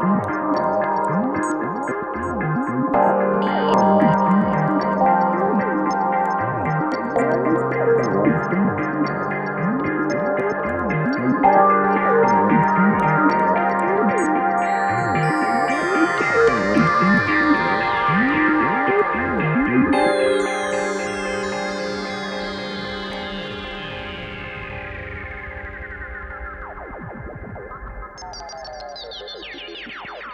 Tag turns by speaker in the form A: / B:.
A: Música
B: フフフフフ。